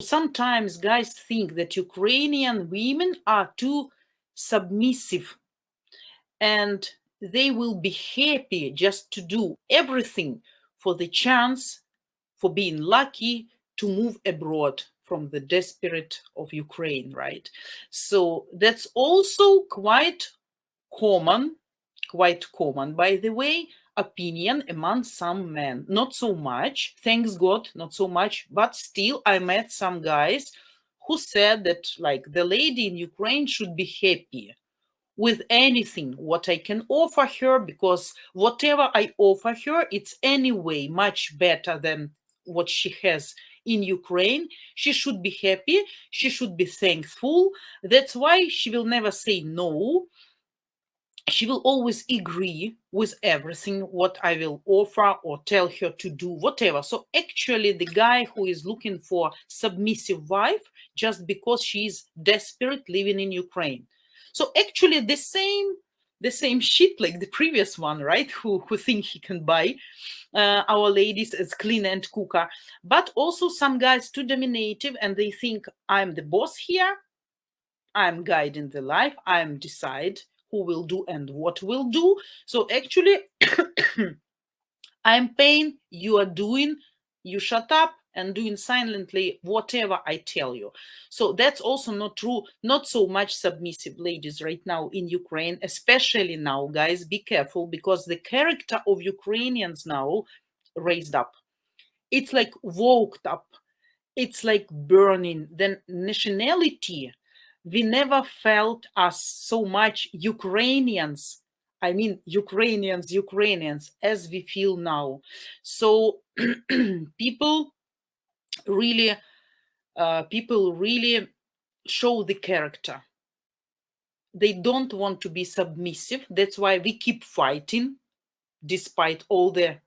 sometimes guys think that Ukrainian women are too submissive and they will be happy just to do everything for the chance for being lucky to move abroad from the desperate of Ukraine, right? So that's also quite common, quite common, by the way, opinion among some men. Not so much, thanks God, not so much, but still I met some guys who said that like the lady in Ukraine should be happy with anything what I can offer her because whatever I offer her, it's anyway much better than what she has in Ukraine. She should be happy. She should be thankful. That's why she will never say no she will always agree with everything what I will offer or tell her to do, whatever. So actually the guy who is looking for submissive wife just because she is desperate living in Ukraine. So actually the same the same shit like the previous one, right? Who who think he can buy uh, our ladies as clean and cooker, but also some guys too dominative and they think I'm the boss here. I'm guiding the life. I'm decide who will do and what will do. So actually, I'm paying, you are doing, you shut up and doing silently whatever I tell you. So that's also not true. Not so much submissive ladies right now in Ukraine, especially now, guys, be careful because the character of Ukrainians now raised up. It's like woked up. It's like burning. Then nationality we never felt as so much Ukrainians. I mean, Ukrainians, Ukrainians, as we feel now. So people really, uh, people really show the character. They don't want to be submissive. That's why we keep fighting, despite all the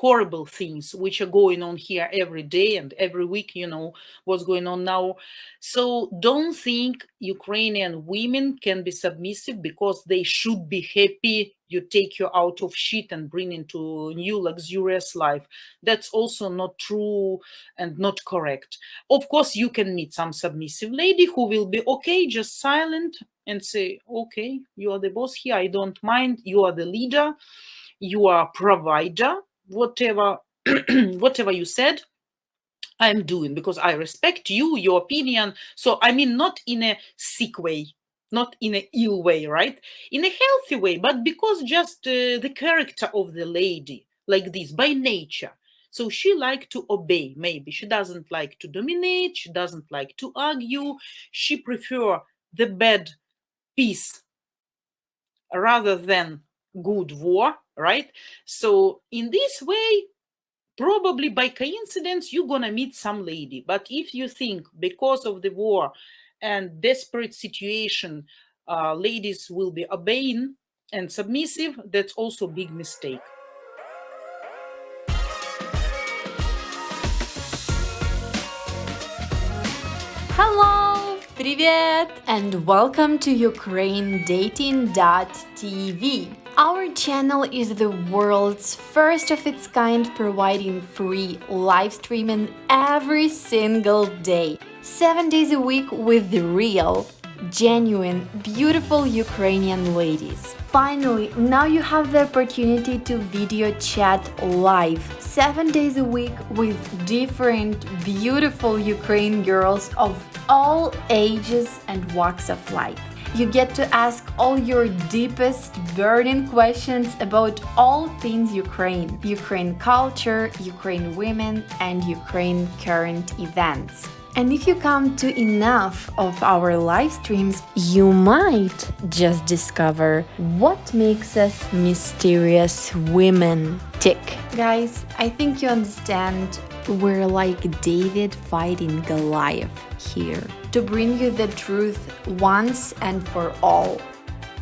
horrible things which are going on here every day and every week you know what's going on now. So don't think ukrainian women can be submissive because they should be happy you take you out of shit and bring into new luxurious life. That's also not true and not correct. Of course you can meet some submissive lady who will be okay just silent and say okay you are the boss here i don't mind you are the leader you are provider whatever whatever you said i'm doing because i respect you your opinion. So i mean not in a sick way not in a ill way right? In a healthy way but because just uh, the character of the lady like this by nature. So she like to obey maybe. She doesn't like to dominate she doesn't like to argue. She prefer the bad peace rather than good war right so in this way probably by coincidence you're gonna meet some lady but if you think because of the war and desperate situation uh, ladies will be obeying and submissive that's also big mistake Hello! Привет! And welcome to UkraineDating.tv. Our channel is the world's first of its kind providing free live streaming every single day, 7 days a week with the real, genuine, beautiful Ukrainian ladies. Finally, now you have the opportunity to video chat live, 7 days a week with different beautiful Ukraine girls of all ages and walks of life. You get to ask all your deepest burning questions about all things Ukraine, Ukraine culture, Ukraine women, and Ukraine current events. And if you come to enough of our live streams, you might just discover what makes us mysterious women tick. Guys, I think you understand we're like David fighting Goliath here to bring you the truth once and for all.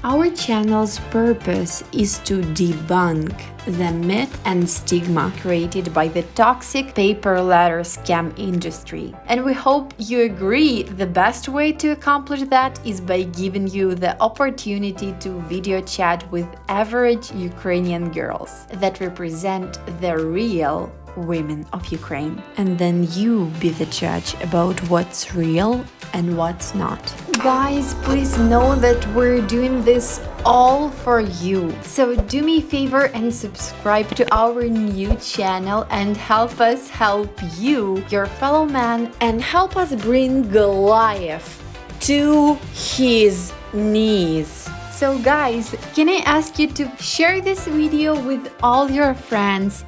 Our channel's purpose is to debunk the myth and stigma created by the toxic pay per letter scam industry. And we hope you agree the best way to accomplish that is by giving you the opportunity to video chat with average Ukrainian girls that represent the real women of Ukraine. And then you be the judge about what's real and what's not. Guys, please know that we're doing this all for you. So do me a favor and subscribe to our new channel and help us help you, your fellow man, and help us bring Goliath to his knees. So guys, can I ask you to share this video with all your friends?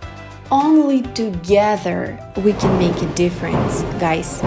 Only together we can make a difference, guys.